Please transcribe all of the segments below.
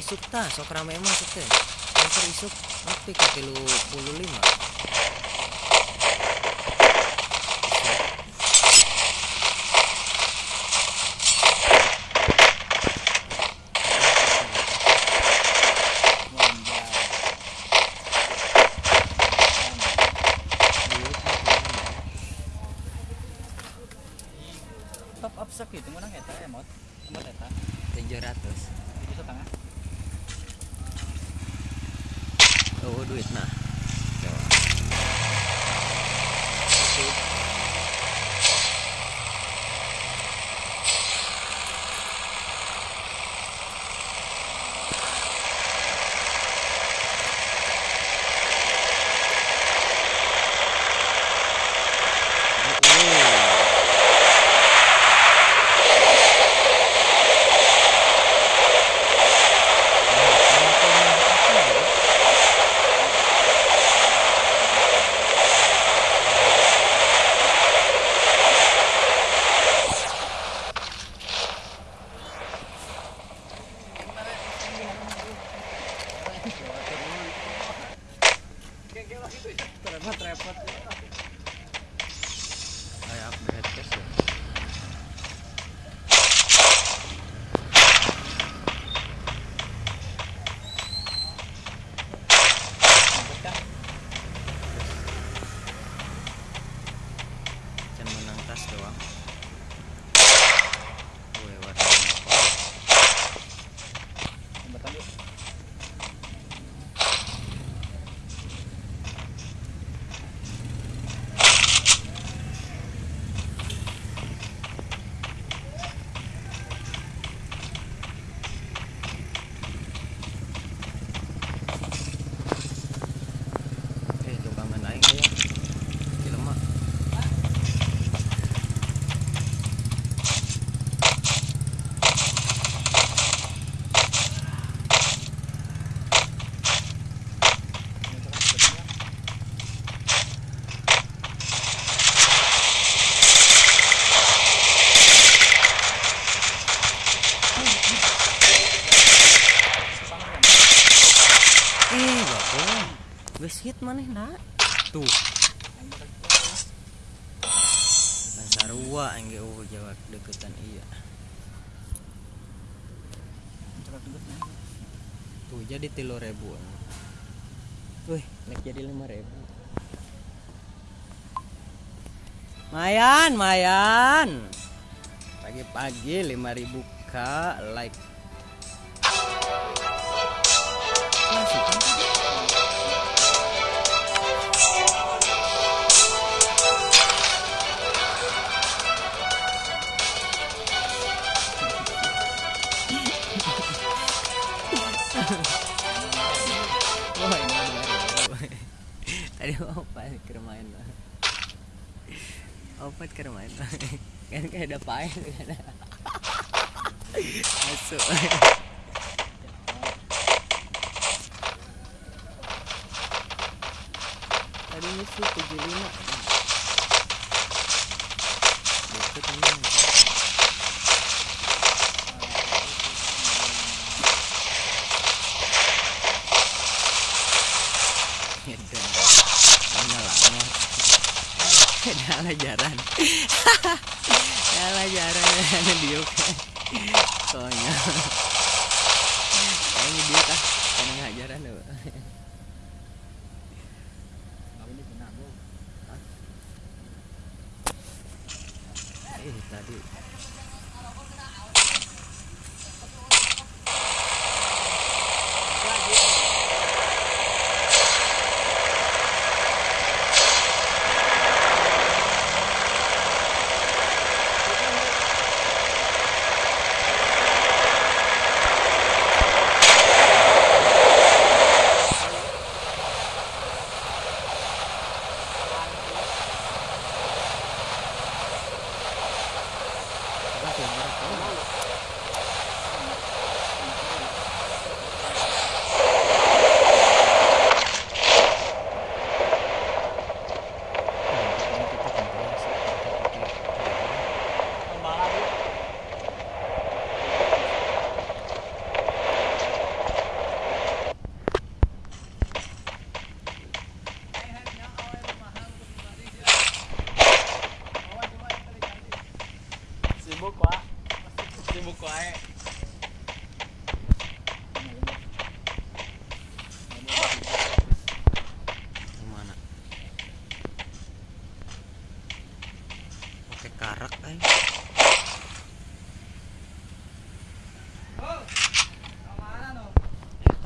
isuk tah sok rame masuk teh Transfer isuk nepi ka tilu puluh lima oh hit maneh nak. Tuh. Sarua engge oh jawab deketan iya. Tuh jadi tilu ribu. Wih, naik jadi lima ribu. Mayan, mayan. Pagi-pagi lima ribu k like. Opat ke main lah. Kan kayak ada paen kan. Masuk. Tadi misi 75. Deket ini. Edan. Mana lama. Dah ajaran. Dah ajaran ada diuk. Soalnya. Ini dia kah? Kan ngajaran loh.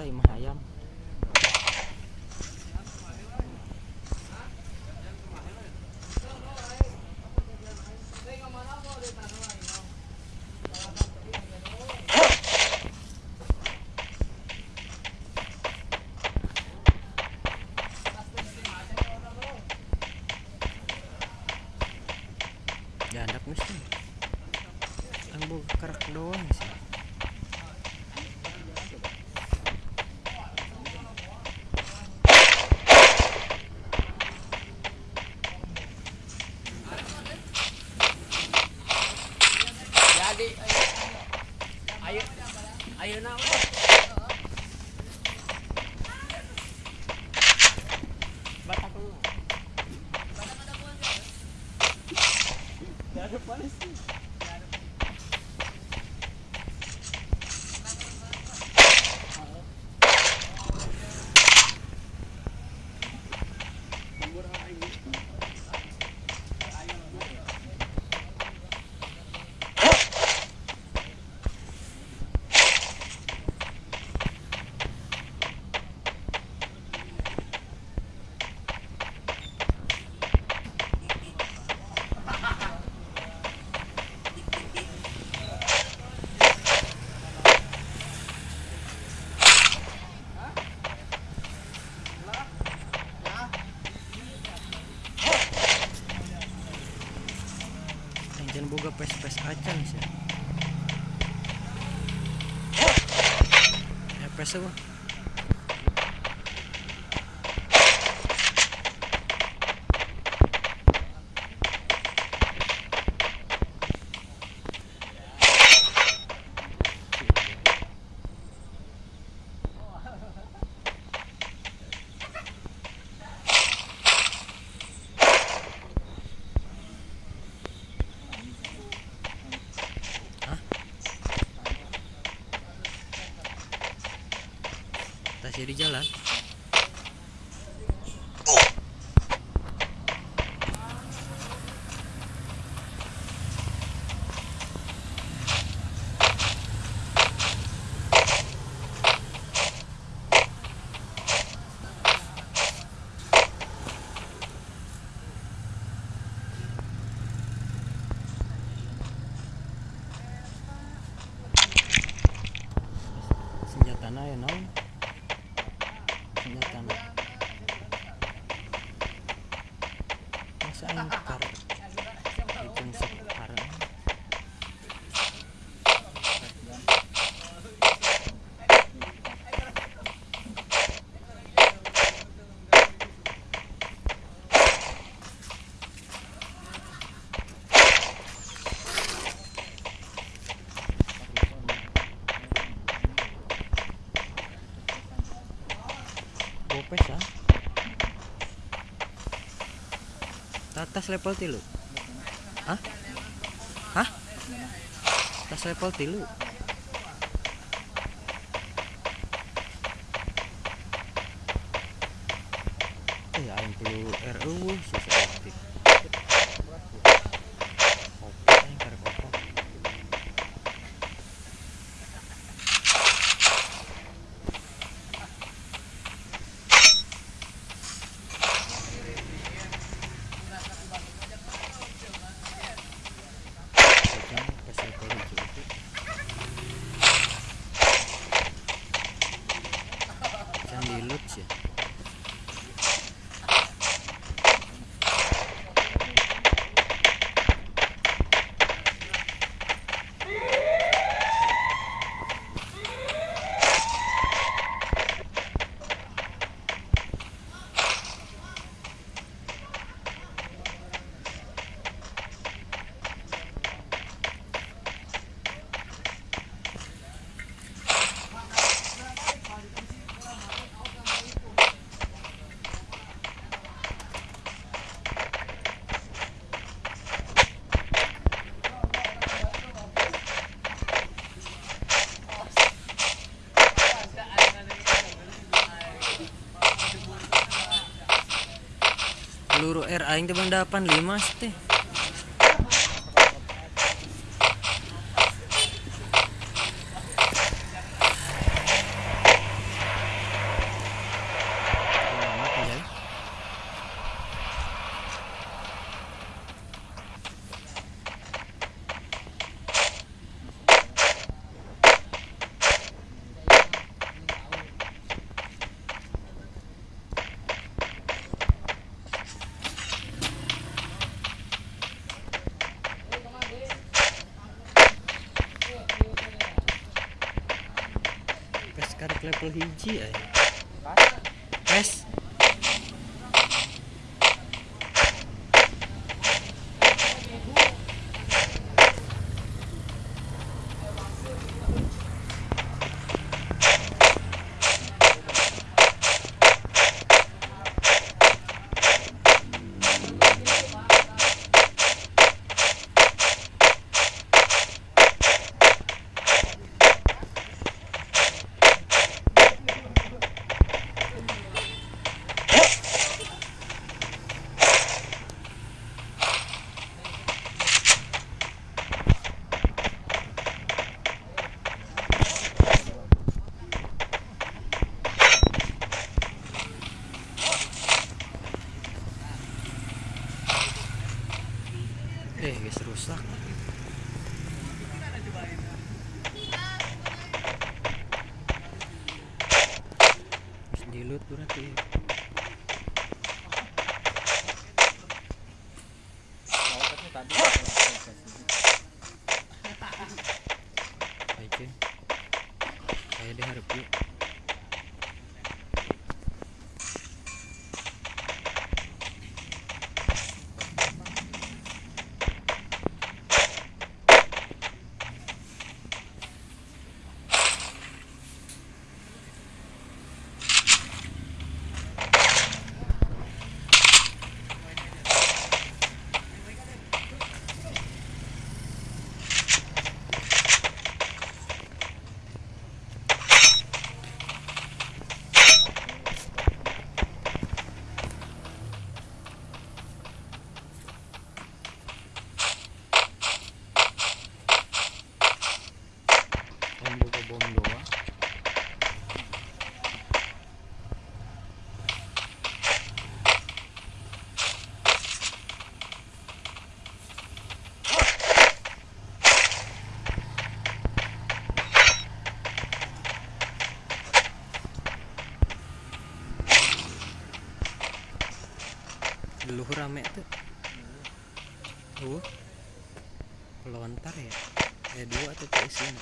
imah ayam Спасибо. tas level tilu Hah? Hah? Tas level tilu aing teh bang dapan lima teh. Karek level hiji aja Pas. and they had a bit Pelontar ya Eh dua tuh isinya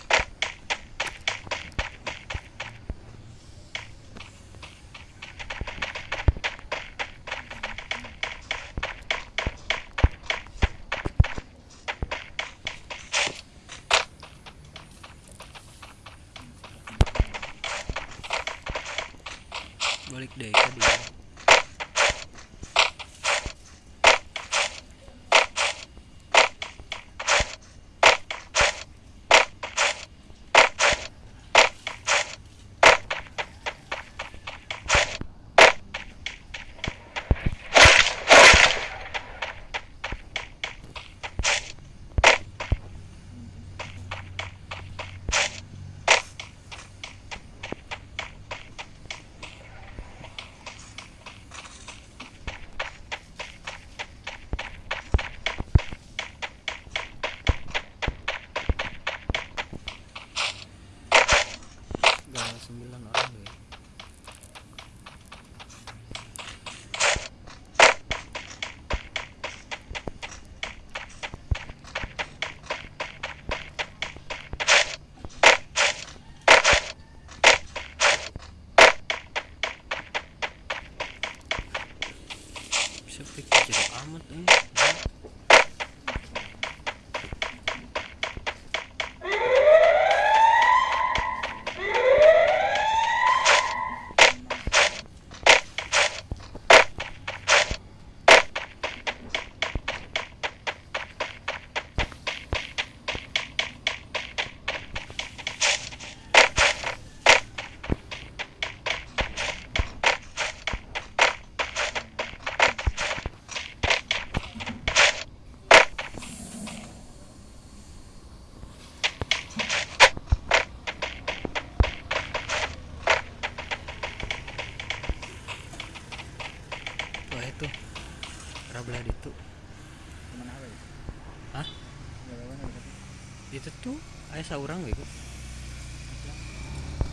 Saurang gitu.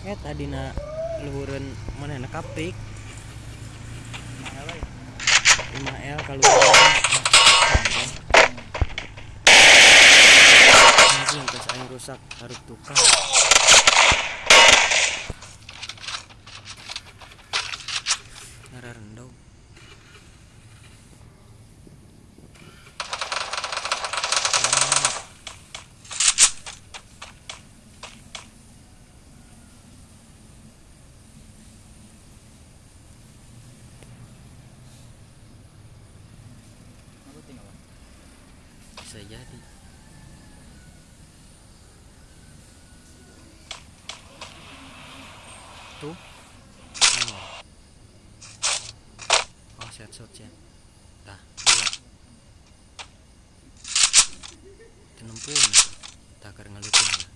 Eh tadi na Luhuran mana na kapik. Ke mana apa ya? 5L kalau pas aing rusak harus tukar itu oh, oh set shot ya dah dua. Tenempun takar ngelutin